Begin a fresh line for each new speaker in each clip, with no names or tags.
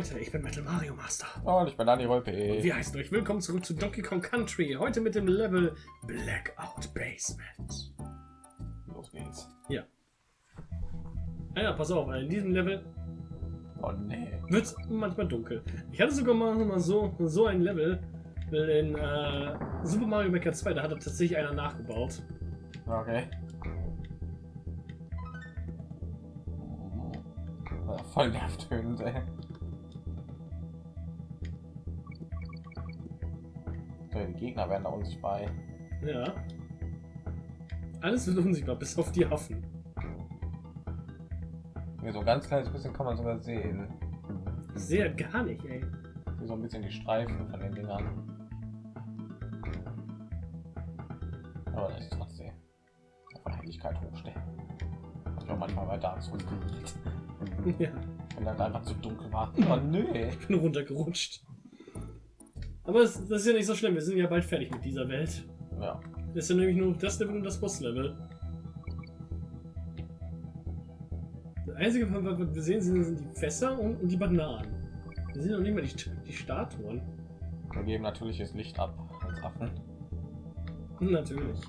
Leute, ich bin Metal Mario Master.
Und ich bin Dani Rolpe.
Wir heißen euch willkommen zurück zu Donkey Kong Country. Heute mit dem Level Blackout Basement.
Los geht's.
Ja. Ah ja, pass auf, in diesem Level
Oh nee.
wird es manchmal dunkel. Ich hatte sogar mal, mal so, so ein Level in äh, Super Mario Maker 2, da hat tatsächlich einer nachgebaut.
Okay. Voll nervtötend, ey. Die Gegner werden da unsichtbar.
Ja. Alles wird unsichtbar, bis auf die Affen.
Hier so ein ganz kleines bisschen kann man sogar sehen.
Halt gar nicht, ey.
So ein bisschen die Streifen von den Dingern. Aber das ist trotzdem von Helligkeit hochstellen. Ich auch manchmal Souls geliebt.
Ja,
Wenn das einfach zu dunkel war. Oh nö.
ich bin runtergerutscht. Aber das, das ist ja nicht so schlimm, wir sind ja bald fertig mit dieser Welt.
Ja.
Das ist ja nämlich nur das Level und das Boss-Level. Das einzige, was wir sehen, sind, sind die Fässer und, und die Bananen. Wir sehen noch nicht mal die, die Statuen.
Wir geben natürliches Licht ab als Affen.
Hm, Natürlich.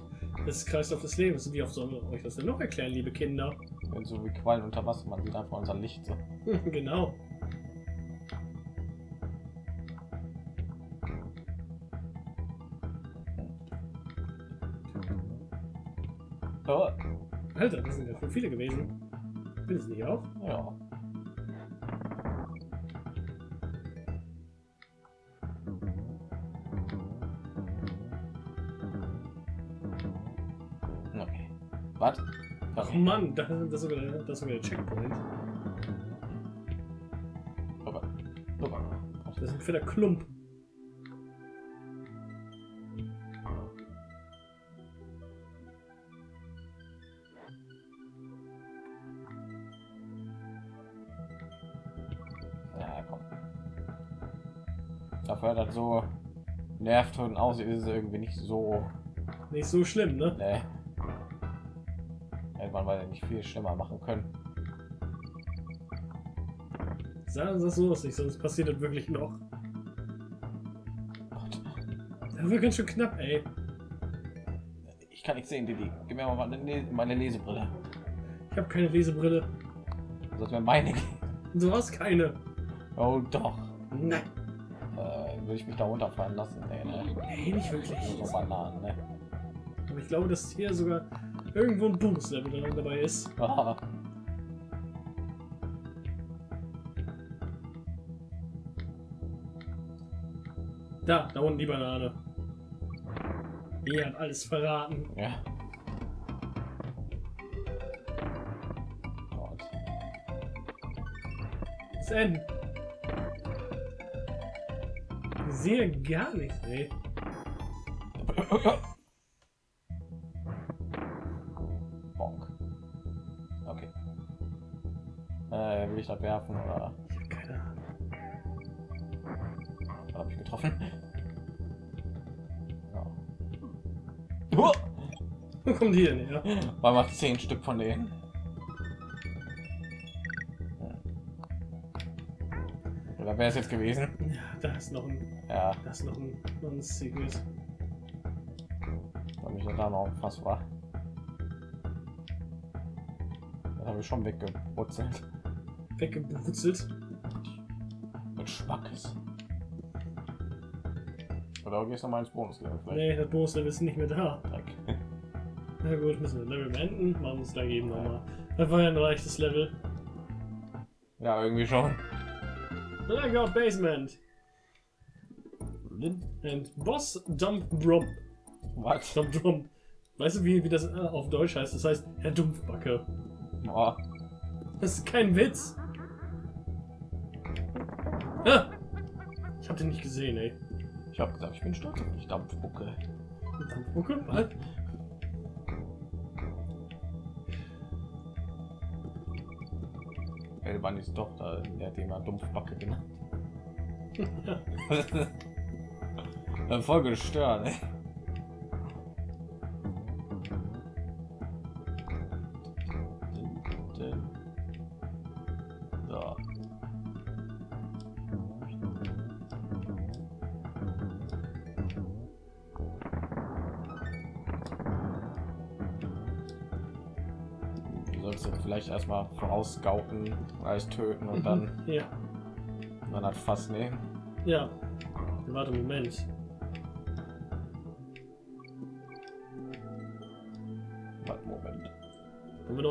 Das ist Kreislauf des Lebens. Wie oft sollen wir euch das denn noch erklären, liebe Kinder?
Wenn so wie Quallen unter Wasser, man sieht einfach unser Licht so.
genau. Alter, das sind ja schon viele gewesen. Bin es nicht auch?
ja. Okay. Was?
Ach Mann, das, ist sogar, der- das ist sogar der Checkpoint.
Rüber. Rüber.
Das ist ein fetter Klump.
Das so nervt und aussieht, ist es irgendwie nicht so.
Nicht so schlimm, ne?
Ne. Hätte man weil nicht viel schlimmer machen können.
Sagen Sie das so aus nicht, sonst passiert das wirklich noch.
Gott.
Das wird ganz schön knapp, ey.
Ich kann nicht sehen, Didi. Gib mir mal meine, Le- meine Lesebrille.
Ich habe keine Lesebrille.
Sollte mir meine geben.
Du hast keine.
Oh doch.
Nein.
Würde ich mich da runterfallen lassen? Nee, ne?
Nee, nicht wirklich.
So Bananen, ne?
Aber ich glaube, dass hier sogar irgendwo ein Bonuslevel da- dabei ist.
Ah,
Da, da unten die Banane. Die hat alles verraten.
ja. Gott.
Das sehe gar nichts, ey.
Bonk. Okay. Äh, will ich das werfen oder
Ich habe keine Ahnung.
habe ich getroffen? Ja.
Wo kommt die denn her?
War mal zehn Stück von denen. Oder wäre es jetzt gewesen?
Ja, da ist noch ein,
Ja,
da ist noch ein, noch ein Secret.
weil mich da noch fast war. Das habe ich schon weggebrutzelt.
Weggebrutzelt.
Mit Schmackes. Oder gehst du noch mal ins Bonuslevel?
Nee, das Bonuslevel ist nicht mehr da.
Dreck.
Na gut, müssen wir Level beenden. Machen wir es da eben nochmal. Das war ja ein leichtes Level.
Ja, irgendwie schon.
Blackout Basement. And Boss Dump Brump.
Was?
Dump Brump. Weißt du, wie, wie das äh, auf Deutsch heißt? Das heißt Herr Dumpfbacke.
Oh,
Das ist kein Witz. Ah! Ich hab den nicht gesehen, ey.
ich habe gesagt, ich bin stolz auf dich, Dampfbucke.
Dampfbucke? Was?
Elbandis Tochter, der hat mal Dumpfbacke genannt. Voll gestört, ey. vielleicht erstmal vorausgauken, alles töten und dann
ja.
und dann hat fast nehmen.
Ja. Warte, Moment.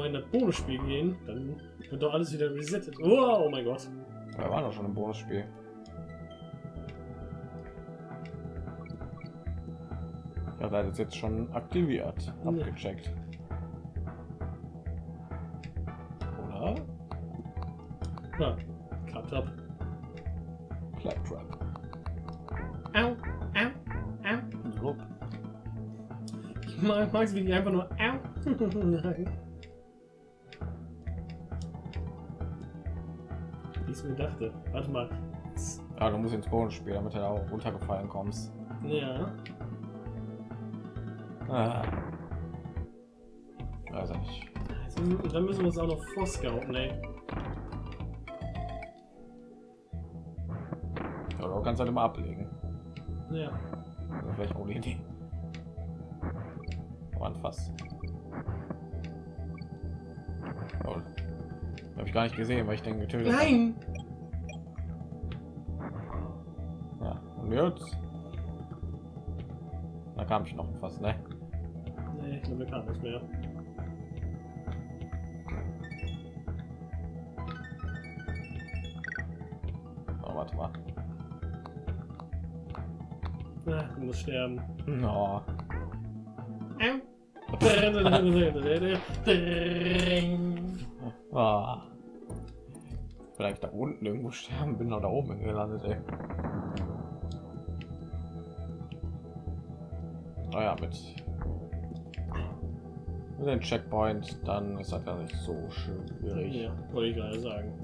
Noch in das Bonusspiel gehen, dann wird doch alles wieder resettet. Oh, oh mein Gott.
Wir waren doch schon im Bonusspiel. Ja, da ist jetzt schon aktiviert, abgecheckt. Oder?
Ja, klappt ab.
Claptrap.
Au, au, au.
Druck.
Ich mag es, wie die einfach nur au. ich mir dachte. Warte mal.
Ja, du musst ins Bonusspiel, damit du da auch runtergefallen kommst.
Ja.
Ah. Ich nicht.
Dann müssen wir uns auch noch vorscouten, ey.
Ja, du kannst halt immer ablegen.
Ja.
Das vielleicht auch eine Idee. Aber anfasst. Oh. Habe ich gar nicht gesehen, weil ich den getötet habe.
Nein!
Ja, und jetzt? Da kam ich noch fast, ne?
Nee, ich glaube, wir kann nichts mehr.
Oh, warte mal.
Ah, du musst sterben.
No. Ah. Da unten irgendwo sterben, bin da oben gelandet, ey. Naja, mit, mit dem Checkpoint, dann ist das gar nicht so schwierig.
ja, wollte ich gerade sagen.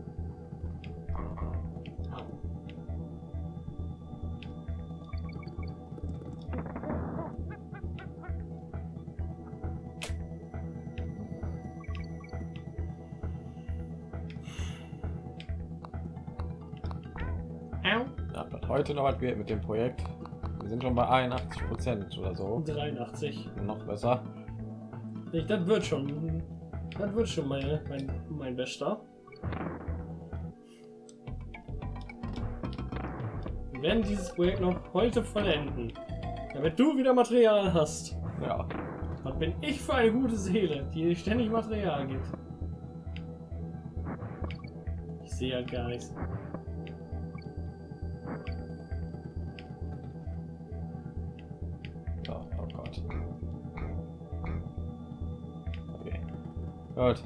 Heute noch was wird mit dem Projekt. Wir sind schon bei 81 Prozent oder so.
83.
Noch besser.
Ich, das wird schon. Das wird schon mein, mein, mein Bester. Wir werden dieses Projekt noch heute vollenden. Damit du wieder Material hast.
Ja.
Was bin ich für eine gute Seele, die dir ständig Material gibt? Ich sehe halt gar nichts.
Gut.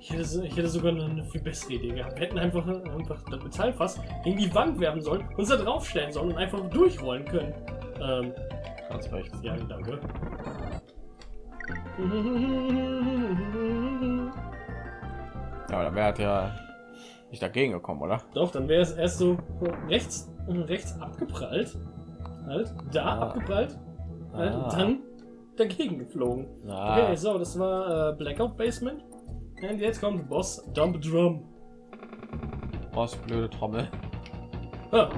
Ich hätte, ich hätte sogar noch eine viel bessere Idee gehabt. Wir hätten einfach, einfach das Metallfass gegen die Wand werfen sollen, uns da draufstellen sollen und einfach durchrollen können. Ähm,
Ganz recht.
ja, danke.
Ja, aber dann wäre halt ja nicht dagegen gekommen, oder?
Doch, dann wäre es erst so rechts, rechts abgeprallt. Halt, da
Ah.
abgeprallt. Halt,
Ah.
dann dagegen geflogen.
Ah.
Okay, so, das war äh, Blackout Basement. Und jetzt kommt Boss Dump Drum.
Was blöde Trommel.
Ah,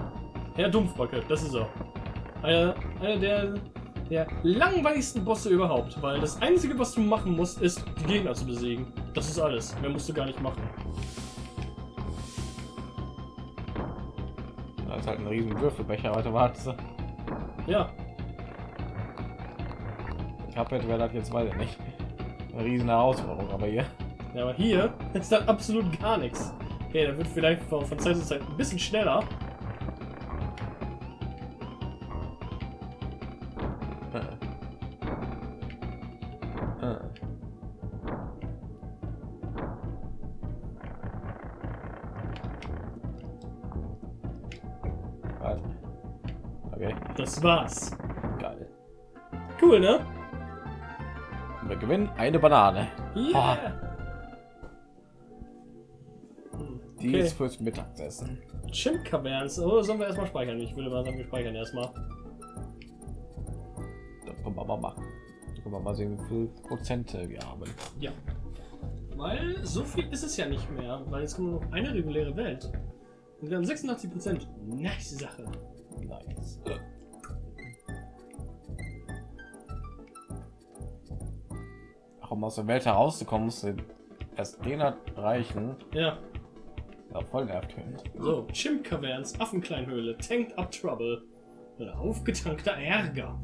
Herr Dumpfbacke, das ist er. Einer, einer der, der langweiligsten Bosse überhaupt, weil das Einzige, was du machen musst, ist, die Gegner zu besiegen. Das ist alles. Mehr musst du gar nicht machen.
Da ist halt ein riesen Würfelbecher. Warte, warte.
Ja,
Ich habe wäre das jetzt ich nicht. Eine riesen Herausforderung, aber hier.
ja aber hier ist dann absolut gar nichts. Okay, der wird vielleicht von, von Zeit zu Zeit ein bisschen schneller.
Okay,
Das war's.
geil.
Cool, ne?
Gewinnen eine Banane.
Yeah! Hm,
Die
Okay.
ist fürs Mittagessen.
Chimp-Kaverns. Oh, sollen wir erstmal speichern? Ich würde mal sagen, wir speichern erstmal.
Das können wir mal machen. Da können wir mal sehen, wie viel Prozente wir haben.
Ja. Weil so viel ist es ja nicht mehr, weil jetzt kommt nur noch eine reguläre Welt. Und wir haben 86 Prozent. Nice Sache.
Um aus der Welt herauszukommen, musst du erst den erreichen.
Ja.
Ja, voll nervtötend.
So, Chimp Caverns, Affenkleinhöhle, Tanked Up Trouble. Oder aufgetankter Ärger.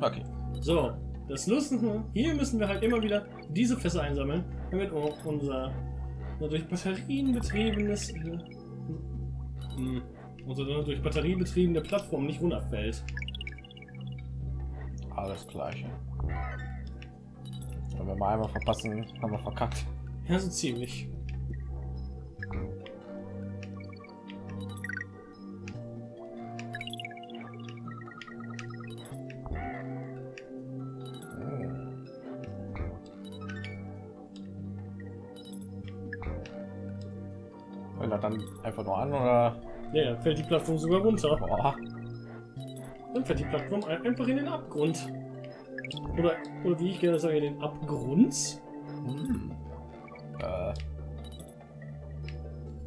Okay.
So, das Lustige, hier müssen wir halt immer wieder diese Fässer einsammeln, damit auch unser, durch Batterien betriebenes, äh, hm, unsere durch Batterie betriebene Plattform nicht runterfällt.
Alles gleiche. Wenn wir mal einmal verpassen, haben wir verkackt.
Ja, so ziemlich.
Wenn er dann einfach nur an oder
Ja, dann fällt die Plattform sogar runter.
Boah.
Dann fällt die Plattform ein- einfach in den Abgrund. Oder, oder wie ich gerne sage, den Abgrund.
Hm. Äh.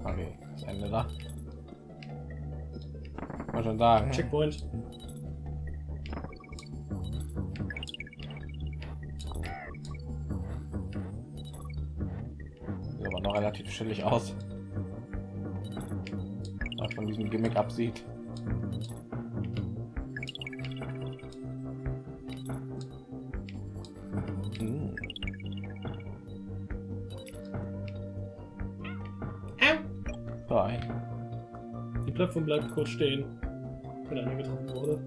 Okay, das Ende da. Mal schon sagen.
Checkpoint.
Sieht aber noch relativ chillig aus. Was von diesem Gimmick absieht.
Plattform bleibt kurz stehen, wenn einer getroffen wurde.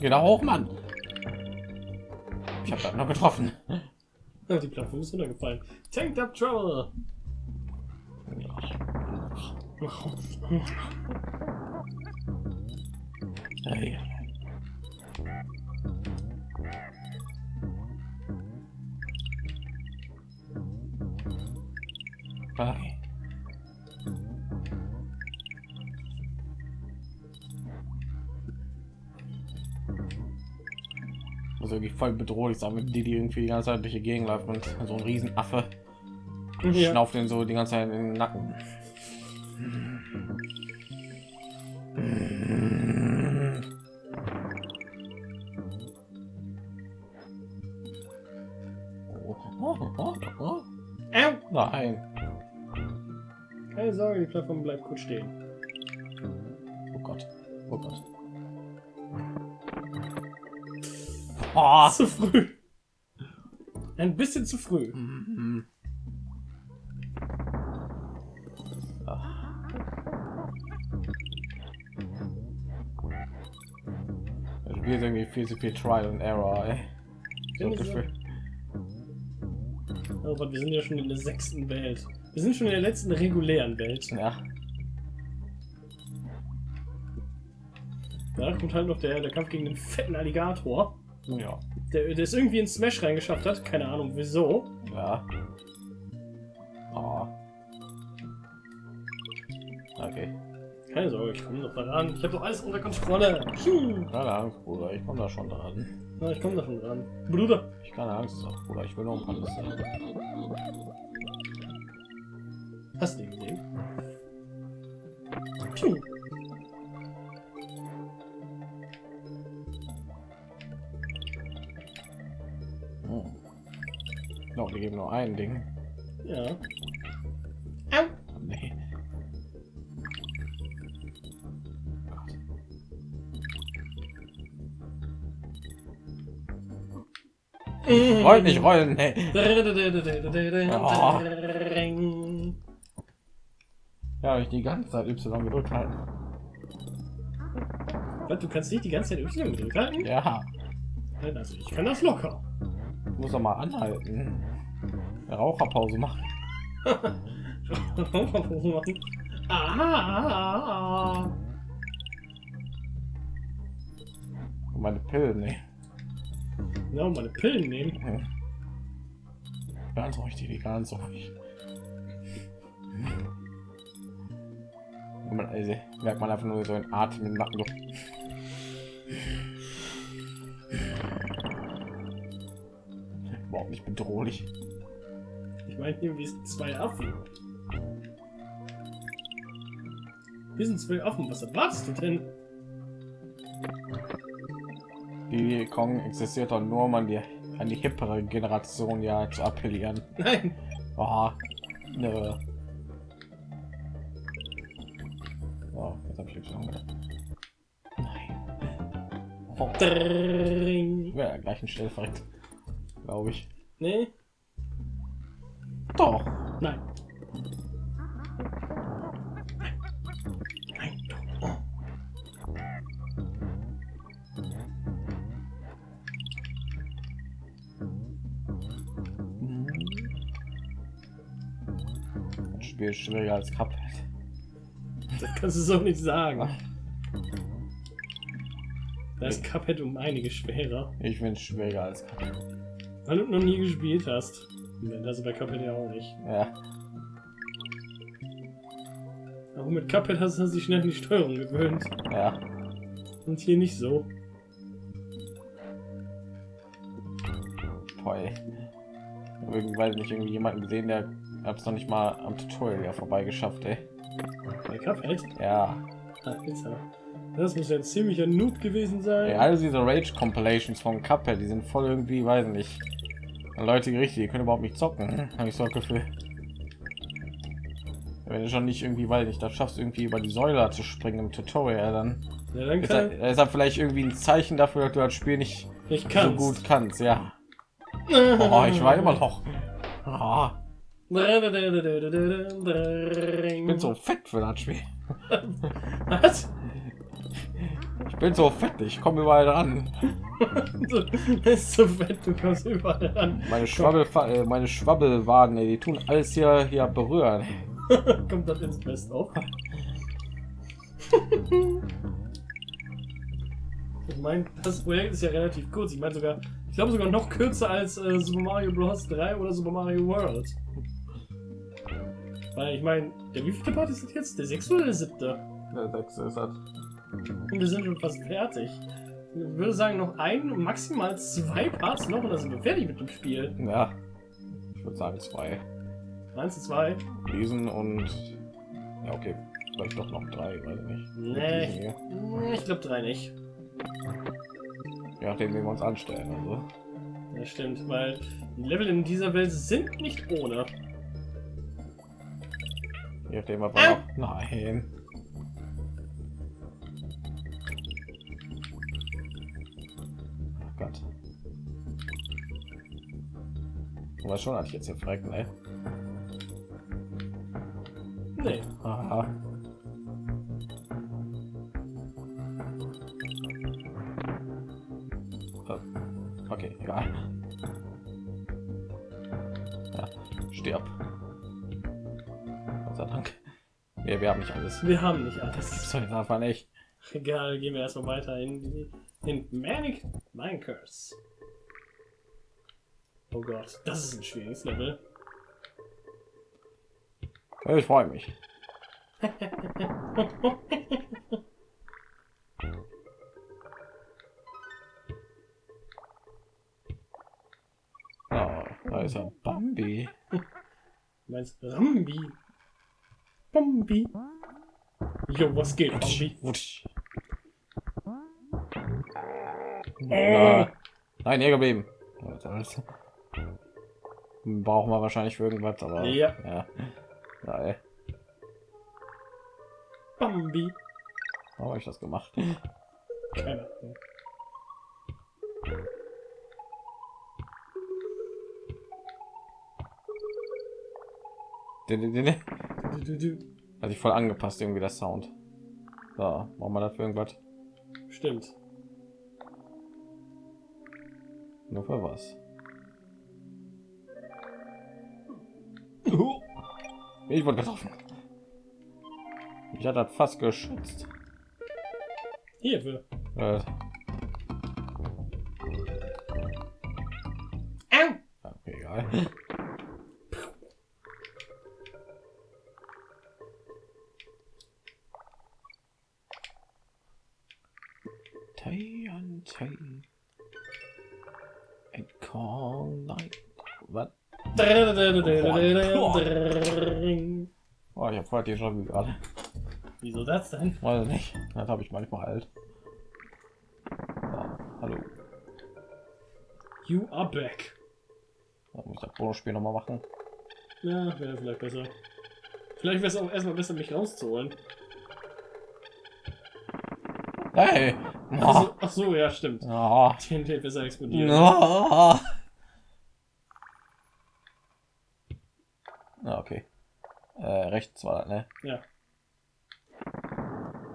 Genau hoch, Mann. Ich habe noch getroffen.
Ja, Die Plattform ist runtergefallen. Tanked up trouble!
Hey. Voll bedrohlich sein, wenn die, die irgendwie die ganze Zeit durch die Gegend läuft und so ein Riesenaffe
Ja.
schnauft den so die ganze Zeit in den Nacken. Nein.
Keine Sorge, die Plattform bleibt kurz stehen.
Oh Gott. Oh Gott. Oh.
Zu früh. Ein bisschen zu früh.
Mhm. Das Spiel ist irgendwie viel zu viel Trial and Error, ey. So. Gefühl.
Oh Gott, wir sind ja schon in der sechsten Welt. Wir sind schon in der letzten regulären Welt.
Ja.
Da kommt halt noch der, der Kampf gegen den fetten Alligator.
Ja.
Der, der es irgendwie in Smash reingeschafft hat. Keine Ahnung wieso.
Ja. Oh. Okay.
Keine Sorge, ich komme doch da ran. Ich habe doch alles unter Kontrolle. Hm.
Keine Angst, Bruder. Ich komme da schon dran.
Na, ich komme da schon dran. Bruder.
Ich keine Angst, doch, Bruder. Ich will noch ein paar Liste.
Hast du ihn gesehen? Piu.
Die geben nur ein Ding.
Ja. Au.
Nee. Ich wollte nicht rollen, nee. Ja, ich die ganze Zeit Y gedrückt halten.
Was, du kannst nicht die ganze Zeit Y gedrückt halten?
Ja,
Also ich kann das locker.
ich muss doch mal anhalten. Eine Raucherpause machen.
ah,
Und meine Pillen, nee.
ja, meine Pillen nehmen.
Hm. Ganz richtig, die ganz ruhig. Und man, also, merkt man einfach nur so ein Atem im Nacken. Überhaupt nicht bedrohlich.
Ich meine, wir sind zwei Affen. Wir sind zwei Affen. Was erwartest du denn?
Die Kong existiert doch nur, um an die, an die hippere Generation ja zu appellieren.
Nein.
Oh, nö. Oh, jetzt habe ich schon gedacht. Nein. Oh, wäre ja gleich ein Stelle verreckt. Glaube ich.
Nee.
Doch.
Nein. Nein.
Das Spiel ist schwieriger als Cuphead.
Das kannst du so nicht sagen. Da ist Cuphead um einige schwerer,
Ich finde es schwieriger als Cuphead.
weil du noch nie gespielt hast. Das ist bei Cuphead ja auch nicht.
Ja.
Aber mit Cuphead hast du dich schnell an die Steuerung gewöhnt.
Ja.
Und hier nicht so.
Toll. Irgendwie nicht irgendwie jemanden gesehen, der hat es noch nicht mal am Tutorial ja vorbei geschafft, ey.
Bei Cuphead?
Ja.
Das muss ja ein ziemlicher Noob gewesen sein.
Ey, alle diese Rage Compilations von Cuphead, die sind voll irgendwie, weiß nicht. Leute gerichtet, die können überhaupt nicht zocken, habe ich so das Gefühl. Wenn du schon nicht irgendwie, weil nicht, das schaffst irgendwie über die Säule zu springen im Tutorial, dann
Ja, dann
ist das, ist das vielleicht irgendwie ein Zeichen dafür, dass du das Spiel nicht
ich
so gut kannst, ja. Oh, ich war immer noch. Oh, ich bin so fett für das Spiel.
Was?
Ich bin so fett, ich komme überall dran.
Du bist so fett, du kommst überall ran.
Meine Schwabbel, äh, meine Schwabbelwaden, ey, die tun alles hier, hier berühren.
Kommt das ins Best auf? ich meine, das Projekt ist ja relativ kurz. Ich meine sogar, ich glaube sogar noch kürzer als äh, Super Mario Bros. 3 oder Super Mario World. Weil ich meine, der wievielte Part ist das jetzt? Der sechste oder der siebte?
Der sechste ist das.
Und wir sind schon fast fertig. Ich würde sagen, noch ein, maximal zwei Parts noch und dann sind wir fertig mit dem Spiel.
Ja. Ich würde sagen zwei.
Eins, zwei.
Diesen und ja okay, vielleicht doch noch drei, weiß ich nicht.
Nee, ich, glaube drei nicht.
Je nachdem, wir uns anstellen. Also.
Das stimmt, weil die Level in dieser Welt sind nicht ohne.
Je nachdem, wir noch. Nein. Du weißt schon, dass ich jetzt hier fragt, ne?
Nee.
Aha. Äh, Okay, egal. Ja, stirb. Gott sei Dank. Wir, wir haben nicht alles.
Wir haben nicht
Das
alles.
gibt's doch jetzt einfach nicht.
Egal, gehen wir erstmal weiter in, die- in Manic Minecurse. Oh Gott, das ist ein schwieriges Level.
Ich freue mich. Oh, da ist ja Bambi.
Meinst Rambi? Bambi? Jo, was geht, Bambi?
Wutsch. Na, Nein, hier geblieben. Brauchen wir wahrscheinlich für irgendwas, aber
Ja.
ja. Geil.
Bambi.
Warum habe ich das gemacht?
Keine Ahnung.
Hat sich voll angepasst, irgendwie der Sound. So, machen wir dafür irgendwas?
Stimmt.
Nur für was? Ich wurde getroffen. Ich hatte fast geschützt.
Hier, für.
Äh, okay, egal. Die schon gerade.
Wieso das denn?
Weiß nicht. Das habe ich manchmal halt. Ja, hallo.
You are back.
Da muss ich das Bonusspiel noch mal machen.
Ja, wäre vielleicht besser. Vielleicht wäre es auch erstmal besser, mich rauszuholen.
Hey!
Ach so, ach so ja, stimmt.
Oh.
TNT besser explodieren.
Oh. Ah, okay. Äh, rechts war ne?
Ja.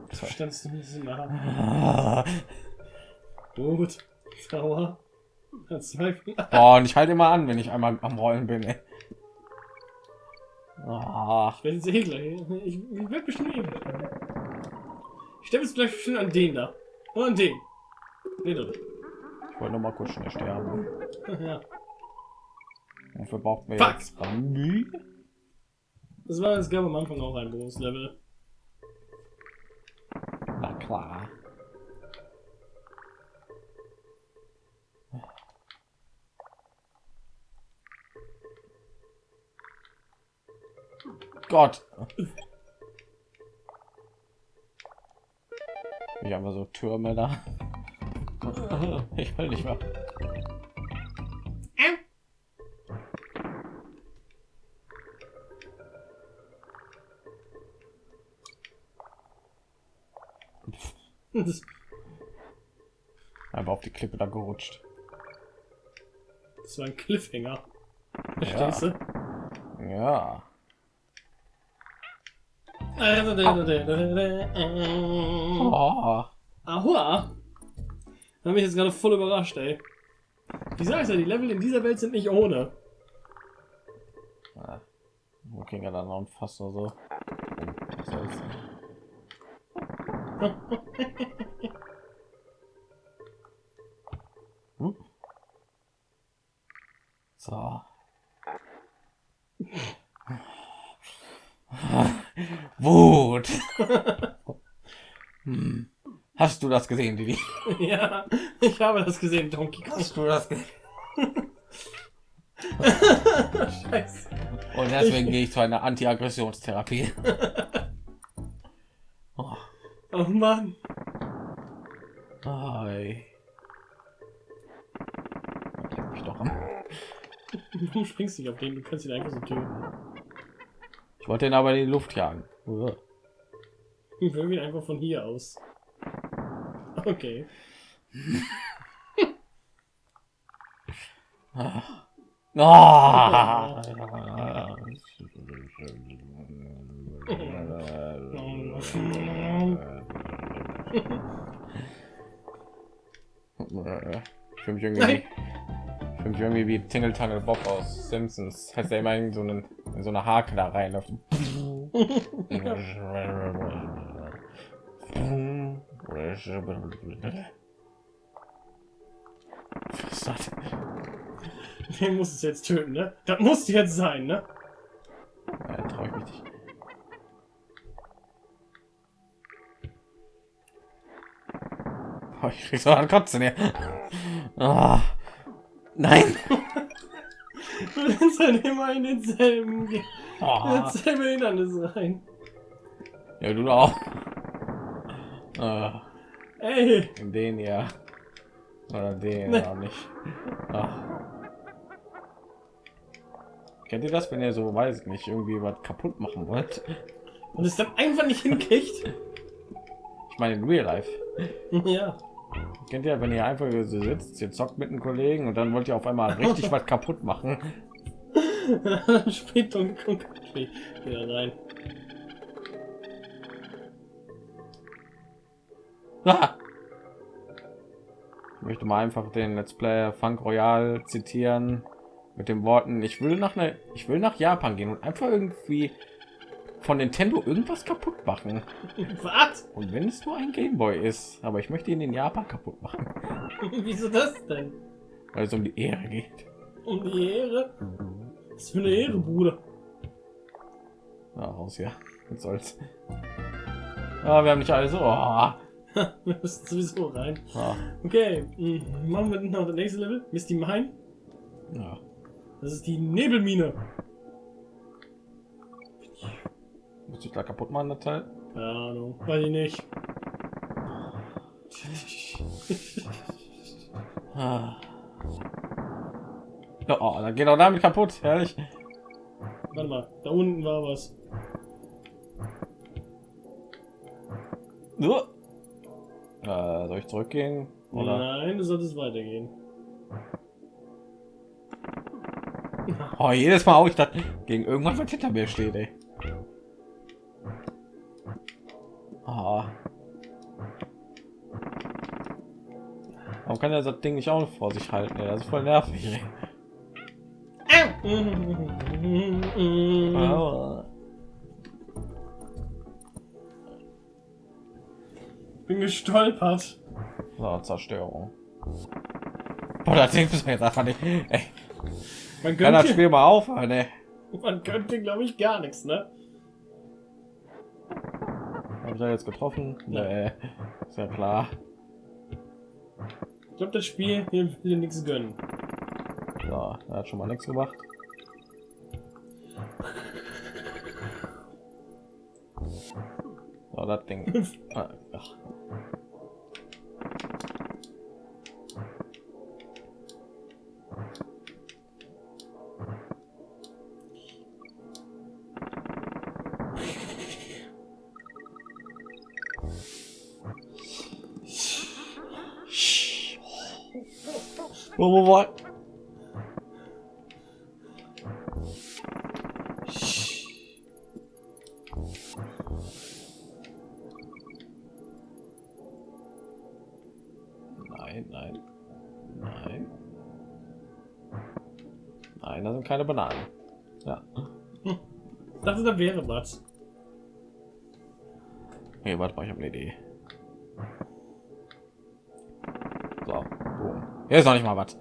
Du standst du so nah.
Ah.
Gut. Sauer.
Boah, und ich halte immer an, wenn ich einmal am Rollen bin, ey.
Ich werde jetzt eh gleich. Ich, ich werde bestimmt eh. Ich stelle jetzt gleich bestimmt an den da. Und an den. Nee, doch.
Ich wollte noch mal kurz schnell sterben.
Ja.
Wofür braucht wir
Fuck.
jetzt Rambi?
Das war, es gab am Anfang auch ein Bonuslevel.
Na klar. Gott. Ich habe so Türme da. Ich will nicht mehr. Einfach auf die Klippe da gerutscht.
das war ein Cliffhanger. Verstehst du?
Ja. Oh.
Ahua! Da mich jetzt gerade voll überrascht, ey. Ich sag's ja, die Level in dieser Welt sind nicht ohne.
Ja. Wo ging er dann noch fast oder so? Was soll's? Hm? So. Wut. hm. Hast du das gesehen, Didi?
ja, ich habe das gesehen, Donkey Kong.
Hast du das gesehen?
Scheiße.
Und deswegen gehe ich zu einer Anti-Aggressionstherapie.
Mann.
Hi. Mich doch.
Warum springst du nicht auf den? Du kannst ihn einfach so töten.
Ich wollte ihn aber in die Luft jagen.
Ich will ihn einfach von hier aus. Okay.
Ah. Ich fühle mich irgendwie, fühle mich irgendwie wie Tingle Tangle Bob aus Simpsons. Heißt er immer in so einen, in so eine Hake da rein. Was ist das?
Den muss es jetzt töten, ne? Das muss jetzt sein, ne?
Ich krieg so an Kotzen hier. Ah. Nein.
Du rennst halt immer in denselben,
Ah.
denselbe Hindernis rein.
Ja, du auch. Ah,
Ey,
den ja. Oder den
Nee.
ja nicht. Ah. Kennt ihr das, wenn ihr so, weiß ich nicht, irgendwie was kaputt machen wollt?
und es dann einfach nicht hinkriegt.
Ich meine in Real Life.
Ja.
Kennt ihr, wenn ihr einfach so sitzt, ihr zockt mit einem Kollegen und dann wollt ihr auf einmal richtig was kaputt machen?
Springt Kong Country wieder rein.
Ah! Ich möchte mal einfach den Let's Player Funk Royal zitieren mit den Worten: Ich will nach ne, ich will nach Japan gehen und einfach irgendwie von Nintendo irgendwas kaputt machen.
Was?
Und wenn es nur ein Gameboy ist, aber ich möchte ihn in Japan kaputt machen,
Wieso das denn?
weil es um die Ehre geht.
Um die Ehre? Was für eine Ehre, Bruder.
Ja, raus ja. Was soll's. Ah, wir haben nicht alle so. Oh.
Wir müssen sowieso rein.
Ah.
Okay, mm, machen wir noch das nächste Level. Misty Mine.
Ja.
Das ist die Nebelmine.
Muss ich da kaputt machen, das Teil?
Keine Ahnung, weiß ich nicht.
Ah. Oh, dann geht auch damit kaputt, herrlich.
Warte mal, da unten war was.
Nur. Äh, soll ich zurückgehen? Oder?
Nein, du solltest weitergehen.
Oh, jedes Mal auch ich dachte, gegen irgendwas, was hinter mir steht, ey. Kann er das Ding nicht auch vor sich halten? Ey? Das ist voll nervig.
Bin gestolpert.
So, Zerstörung. Boah, das Ding ist mir jetzt einfach nicht. Ey,
Man
kann das
könnte,
Spiel mal aufhören, ey.
man könnte glaube ich, gar nichts, ne?
Habe ich da jetzt getroffen? Nee, ist ja klar.
Ich glaube, das Spiel hier will dir nichts gönnen.
So, er hat schon mal nichts gemacht. So, das Ding. Ah, ach. Wo, wo? Nein, nein, nein. Nein, das sind keine Bananen. Ja.
Ich dachte, da wäre was.
Hey, warte mal, ich habe eine Idee. Hier ist noch nicht mal was.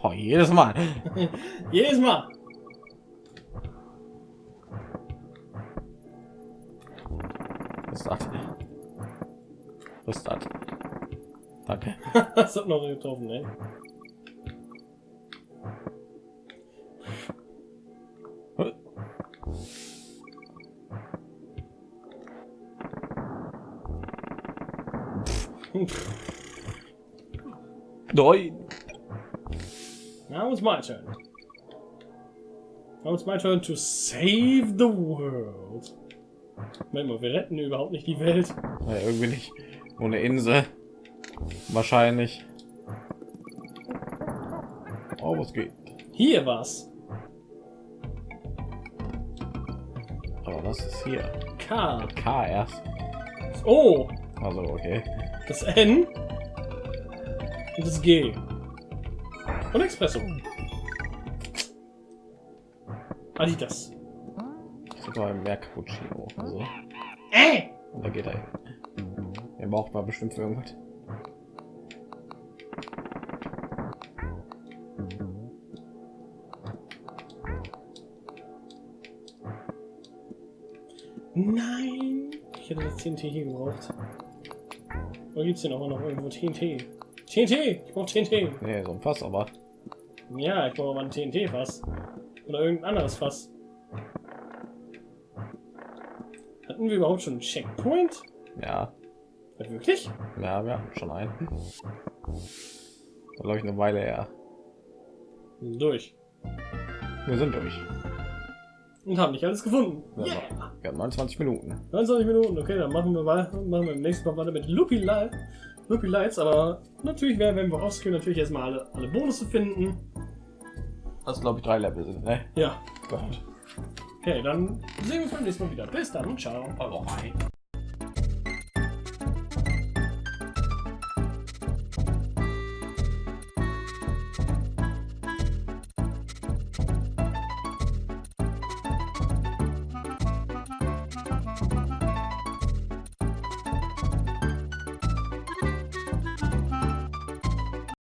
Boah, jedes Mal.
Jedes Mal.
Was ist das? Was ist das? Danke.
das hat noch getroffen, ey.
Nein.
Now it's my turn. Now it's my turn to save the world. Moment mal, wir retten überhaupt nicht die Welt.
Ja, irgendwie nicht. Eine Insel. Wahrscheinlich. Oh, was geht?
Hier was.
Aber was ist hier?
K.
K erst.
O.
Also, okay.
Das N. Und das G. Und Expresso. Adidas.
Das ist aber mehr Cappuccino. Also,
Äh!
und da geht er hin. Er braucht mal bestimmt für irgendwas.
Nein! Ich hätte das TNT hier gebraucht. Oder gibt's hier noch, noch irgendwo TNT? TNT! Ich brauche TNT!
Nee, so ein Fass, aber.
Ja, ich brauche aber ein TNT-Fass. Oder irgendein anderes Fass. Hatten wir überhaupt schon einen Checkpoint?
Ja,
Ja, wirklich?
ja, wir haben schon einen. glaube ich eine Weile her.
Durch.
Wir sind durch.
Und haben nicht alles gefunden.
Ja,
Yeah.
Wir haben 29 Minuten.
29 Minuten, okay, dann machen wir weiter, machen wir im nächsten Mal weiter mit Loopy Light. Loopy Lights, aber natürlich werden wenn wir rausgehen, natürlich erstmal alle, alle Bonusse finden.
Das glaube ich drei Level sind, ne?
Ja,
Gott.
okay, dann sehen wir uns beim nächsten Mal wieder. Bis dann, ciao.
Oh,